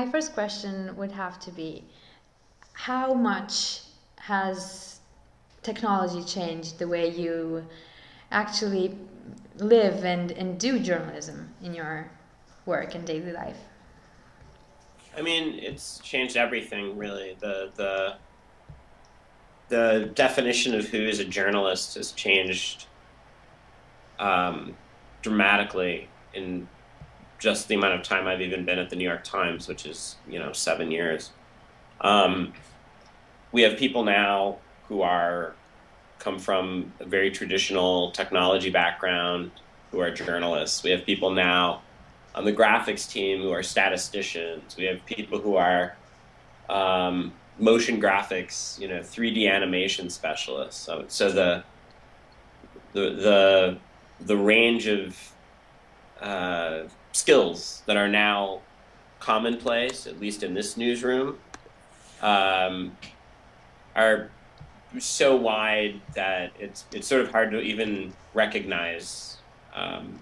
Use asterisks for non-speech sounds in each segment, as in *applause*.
My first question would have to be how much has technology changed the way you actually live and, and do journalism in your work and daily life? I mean, it's changed everything really. The the the definition of who is a journalist has changed um, dramatically in just the amount of time I've even been at the New York Times, which is you know seven years. Um, we have people now who are come from a very traditional technology background who are journalists. We have people now on the graphics team who are statisticians. We have people who are um, motion graphics, you know, 3D animation specialists. So, so the the the the range of uh, skills that are now commonplace, at least in this newsroom, um, are so wide that it's it's sort of hard to even recognize um,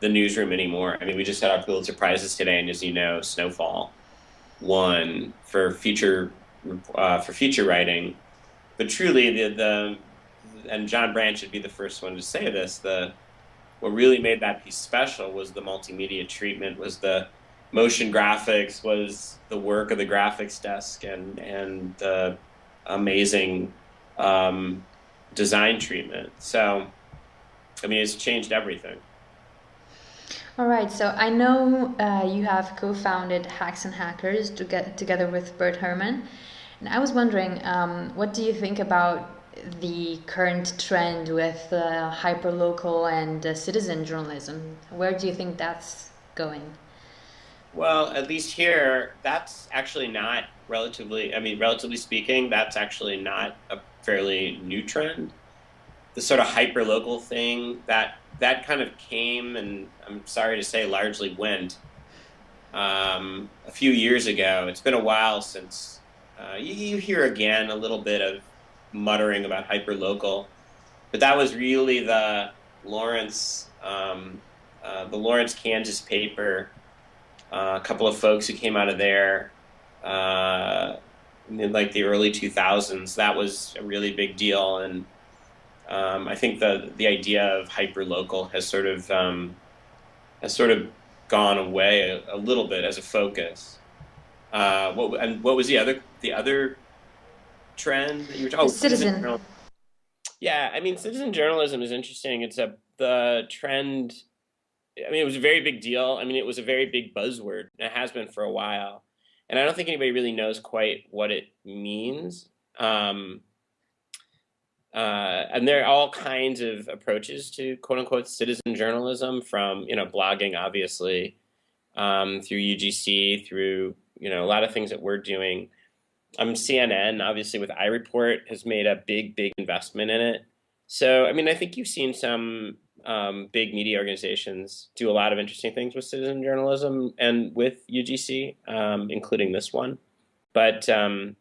the newsroom anymore. I mean, we just had our Pulitzer prizes today, and as you know, Snowfall won for feature uh, for feature writing. But truly, the the and John Branch should be the first one to say this. The what really made that piece special was the multimedia treatment, was the motion graphics, was the work of the graphics desk, and and the amazing um, design treatment. So, I mean, it's changed everything. All right, so I know uh, you have co-founded Hacks and Hackers to get, together with Burt Herman, and I was wondering, um, what do you think about the current trend with uh, hyperlocal and uh, citizen journalism? Where do you think that's going? Well, at least here, that's actually not relatively, I mean, relatively speaking, that's actually not a fairly new trend. The sort of hyperlocal thing that that kind of came, and I'm sorry to say, largely went um, a few years ago. It's been a while since uh, you, you, hear again a little bit of muttering about hyper local, but that was really the Lawrence, um, uh, the Lawrence, Kansas paper. Uh, a couple of folks who came out of there uh, in like the early 2000s. That was a really big deal, and um, I think the the idea of hyper local has sort of um, has sort of gone away a, a, little bit as a focus. Uh, what and what was the other the other trend that you were talking? Oh, citizen. citizen yeah, I mean, citizen journalism is interesting. It's a the trend. I mean, it was a very big deal. I mean, it was a very big buzzword. And It has been for a while and I don't think anybody really knows quite what it means. Um, uh, and there are all kinds of approaches to quote unquote citizen journalism from, you know, blogging, obviously, um, through UGC, through, you know, a lot of things that we're doing. Um, CNN, obviously, with iReport, has made a big, big investment in it. So, I mean, I think you've seen some um, big media organizations do a lot of interesting things with citizen journalism and with UGC, um, including this one. But um,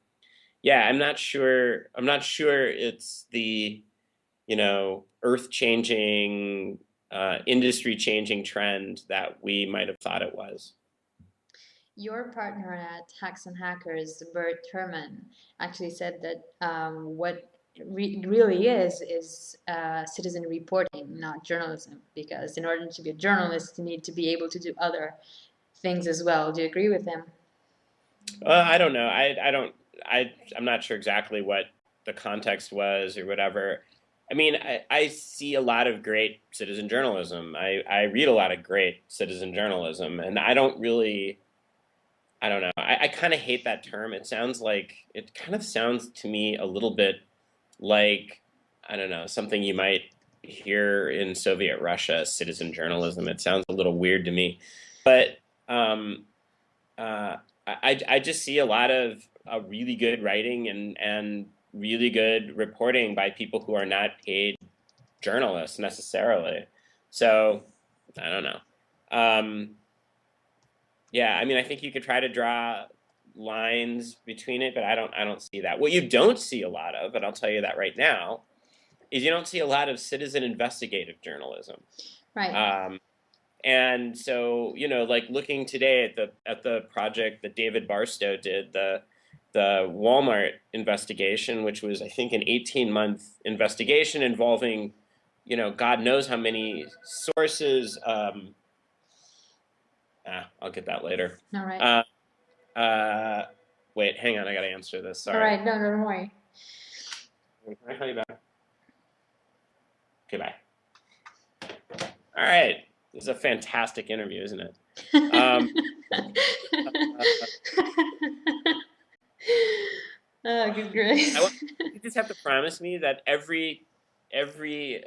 yeah, I'm not sure. I'm not sure it's the you know earth-changing, uh, industry-changing trend that we might have thought it was. Your partner at Hacks and Hackers, Burt Herman, actually said that um, what re really is is uh, citizen reporting, not journalism. Because in order to be a journalist, you need to be able to do other things as well. Do you agree with him? Uh, I don't know. I I don't. I I'm not sure exactly what the context was or whatever. I mean, I, I see a lot of great citizen journalism. I, I read a lot of great citizen journalism, and I don't really, I don't know. I, I kind of hate that term. It sounds like, it kind of sounds to me a little bit like I don't know something you might hear in Soviet Russia, citizen journalism. It sounds a little weird to me, but um, uh, I I just see a lot of uh, really good writing and and really good reporting by people who are not paid journalists necessarily. So I don't know. Um, yeah, I mean, I think you could try to draw lines between it, but I don't I don't see that. What you don't see a lot of, and I'll tell you that right now, is you don't see a lot of citizen investigative journalism. Right. Um, And so, you know, like looking today at the at the project that David Barstow did, the the Walmart investigation, which was I think an 18 month investigation involving, you know, God knows how many sources. Um, ah, I'll get that later. All right. Uh, uh, wait, hang on, I got to answer this. Sorry. All right, no, no, don't worry. Can I call you back? Okay, bye. All right. This is a fantastic interview, isn't it? Um, *laughs* oh, good grace. I you just have to promise me that every every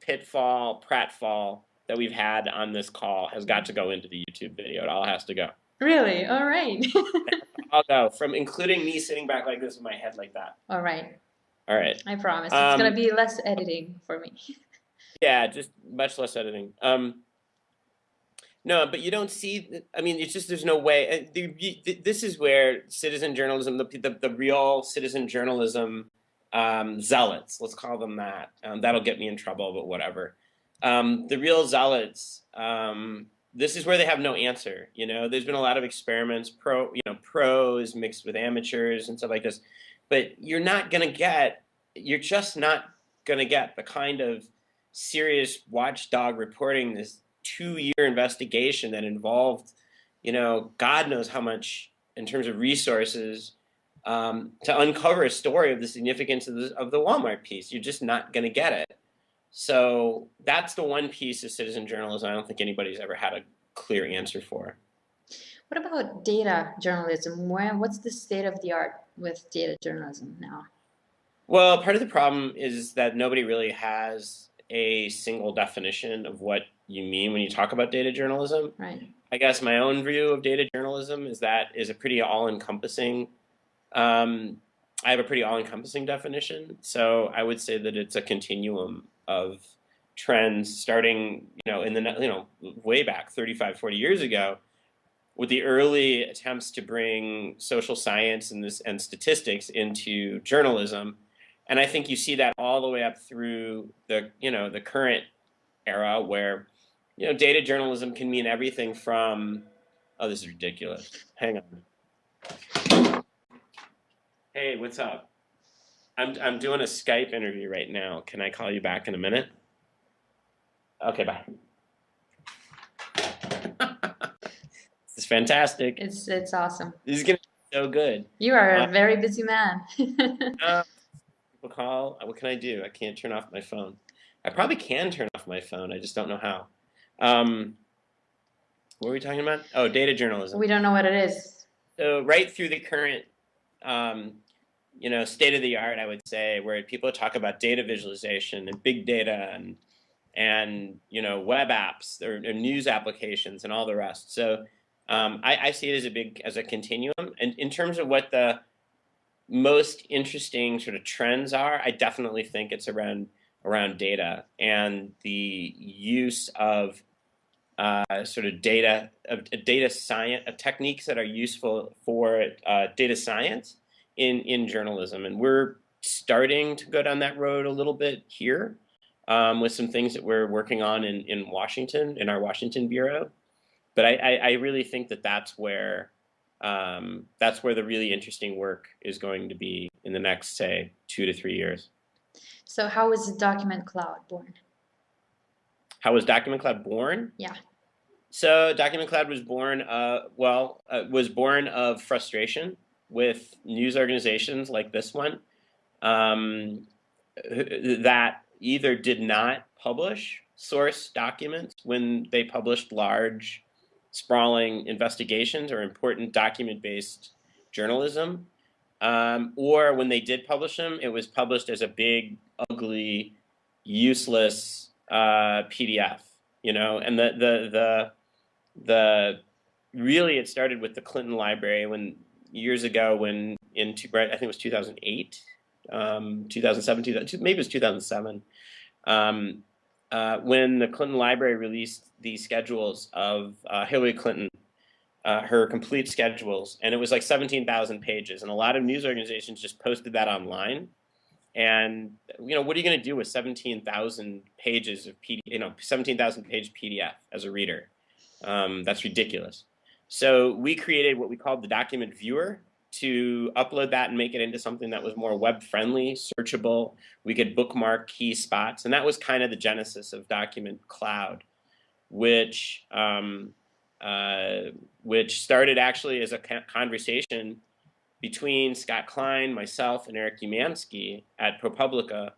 pitfall, pratfall that we've had on this call has got to go into the YouTube video. It all has to go. Really? All right. *laughs* I'll go from including me sitting back like this with my head like that. All right. All right. I promise. It's Um, gonna be less editing for me. *laughs* Yeah, just much less editing. Um, no, but you don't see. I mean, it's just there's no way. uh, This is where citizen journalism, the the, the real citizen journalism um, zealots, let's call them that. Um, that'll get me in trouble, but whatever. Um, the real zealots. Um, this is where they have no answer. You know, there's been a lot of experiments, pro, you know, pros mixed with amateurs and stuff like this, but you're not gonna get. You're just not gonna get the kind of serious watchdog reporting this two-year investigation that involved, you know, God knows how much in terms of resources um, to uncover a story of the significance of the, of the Walmart piece. You're just not going to get it. So that's the one piece of citizen journalism I don't think anybody's ever had a clear answer for. What about data journalism? Where, what's the state of the art with data journalism now? Well, part of the problem is that nobody really has a single definition of what you mean when you talk about data journalism. Right. I guess my own view of data journalism is that is a pretty all-encompassing. Um, I have a pretty all-encompassing definition, so I would say that it's a continuum of trends starting, you know, in the you know way back 35, 40 years ago, with the early attempts to bring social science and this and statistics into journalism, and I think you see that all the way up through the you know the current era where you know, data journalism can mean everything from, oh, this is ridiculous. Hang on. Hey, what's up? I'm, I'm doing a Skype interview right now. Can I call you back in a minute? Okay, bye. *laughs* this is fantastic. It's it's awesome. This is going to be so good. You are Uh, a very busy man. *laughs* Uh, people call. What can I do? I can't turn off my phone. I probably can turn off my phone. I just don't know how. Um, what were we talking about? Oh, data journalism. we don't know what it is. So right through the current, um, you know, state of the art, I would say, where people talk about data visualization and big data and and you know web apps or, or news applications and all the rest. So um, I, I see it as a big as a continuum. And in terms of what the most interesting sort of trends are, I definitely think it's around around data and the use of uh, sort of data of data science of techniques that are useful for uh, data science in in journalism, and we're starting to go down that road a little bit here um, with some things that we're working on in in Washington in our Washington bureau. But I, I, I really think that that's where um, that's where the really interesting work is going to be in the next say two to three years. So how was Document Cloud born? How was Document Cloud born? Yeah. So Document Cloud was born, uh, well, uh, was born of frustration with news organizations like this one um, that either did not publish source documents when they published large, sprawling investigations or important document-based journalism, um, or when they did publish them, it was published as a big, ugly, useless uh, PDF. You know, and the the the the really it started with the Clinton Library when years ago when in two, I think it was 2008, um, 2007, 2000, maybe it was 2007, um, uh, when the Clinton Library released the schedules of uh, Hillary Clinton, uh, her complete schedules, and it was like 17,000 pages, and a lot of news organizations just posted that online, And you know, what are you going to do with 17,000 pages of PDF, you know, 17,000 page PDF as a reader? Um, that's ridiculous. So we created what we called the document viewer to upload that and make it into something that was more web friendly, searchable. We could bookmark key spots, and that was kind of the genesis of Document Cloud, which um, uh, which started actually as a conversation between Scott Klein, myself, and Eric Umansky at ProPublica.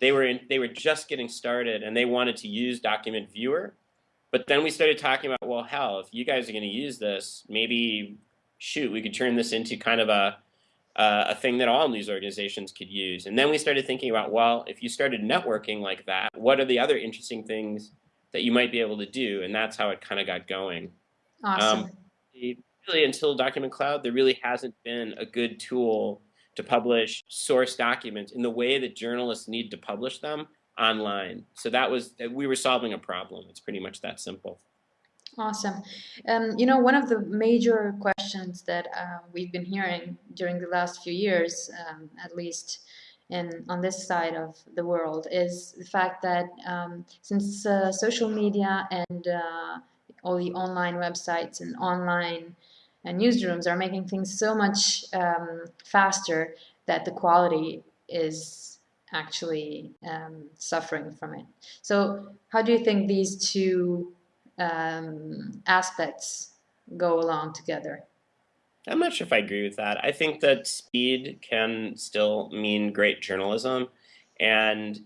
They were in, they were just getting started, and they wanted to use Document Viewer. But then we started talking about, well, hell, if you guys are going to use this, maybe shoot, we could turn this into kind of a uh, a thing that all news organizations could use. And then we started thinking about, well, if you started networking like that, what are the other interesting things that you might be able to do? And that's how it kind of got going. Awesome. Um, really, until Document Cloud, there really hasn't been a good tool to publish source documents in the way that journalists need to publish them online. So that was, we were solving a problem. It's pretty much that simple. Awesome. Um, you know, one of the major questions that uh, we've been hearing during the last few years, um, at least in on this side of the world, is the fact that um, since uh, social media and uh, all the online websites and online uh, newsrooms are making things so much um, faster that the quality is actually um, suffering from it. So, how do you think these two um, aspects go along together. I'm not sure if I agree with that. I think that speed can still mean great journalism. And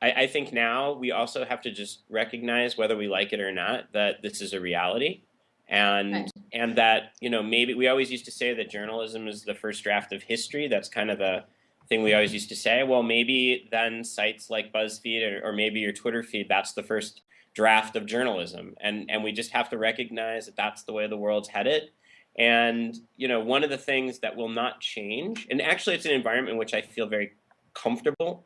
I, I, think now we also have to just recognize, whether we like it or not, that this is a reality. And right. and that, you know, maybe we always used to say that journalism is the first draft of history. That's kind of the thing we always used to say. Well, maybe then sites like BuzzFeed or, or maybe your Twitter feed, that's the first draft of journalism. And, and we just have to recognize that that's the way the world's headed. And, you know, one of the things that will not change, and actually it's an environment in which I feel very comfortable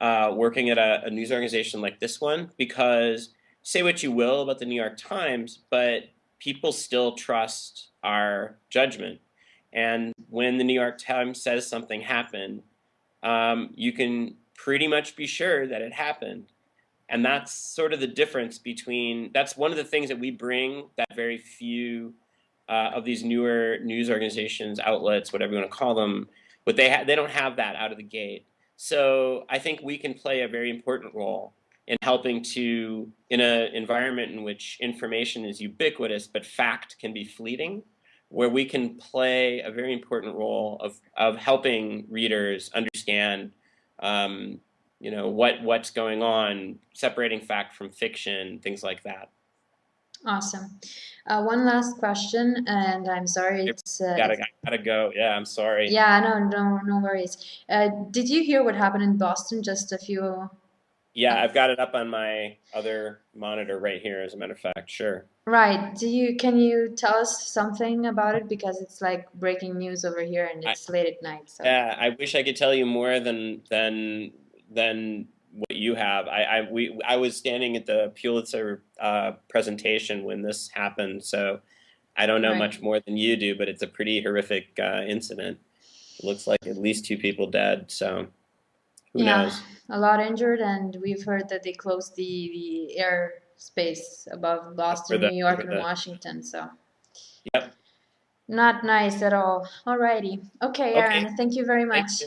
uh, working at a, a news organization like this one, because say what you will about the New York Times, but people still trust our judgment. And when the New York Times says something happened, um, you can pretty much be sure that it happened. And that's sort of the difference between, that's one of the things that we bring that very few uh, of these newer news organizations, outlets, whatever you want to call them, but they, they don't have that out of the gate. So I think we can play a very important role in helping to, in an environment in which information is ubiquitous, but fact can be fleeting, where we can play a very important role of, of helping readers understand um, you know what what's going on, separating fact from fiction, things like that. Awesome. Uh, one last question, and I'm sorry. It's uh, gotta gotta go. Yeah, I'm sorry. Yeah, no, no, no worries. Uh, did you hear what happened in Boston just a few? Yeah, I've got it up on my other monitor right here. As a matter of fact, sure. Right. Do you can you tell us something about it because it's like breaking news over here and it's I, late at night. So. Yeah, I wish I could tell you more than than than what you have. I, I we I was standing at the Pulitzer uh, presentation when this happened, so I don't know right. much more than you do. But it's a pretty horrific uh, incident. It looks like at least two people dead. So who yeah, knows? a lot injured, and we've heard that they closed the the airspace above Boston, the, New York, and Washington. So. Yep. Not nice at all. Alrighty. Okay, Aron. Okay. Thank you very much.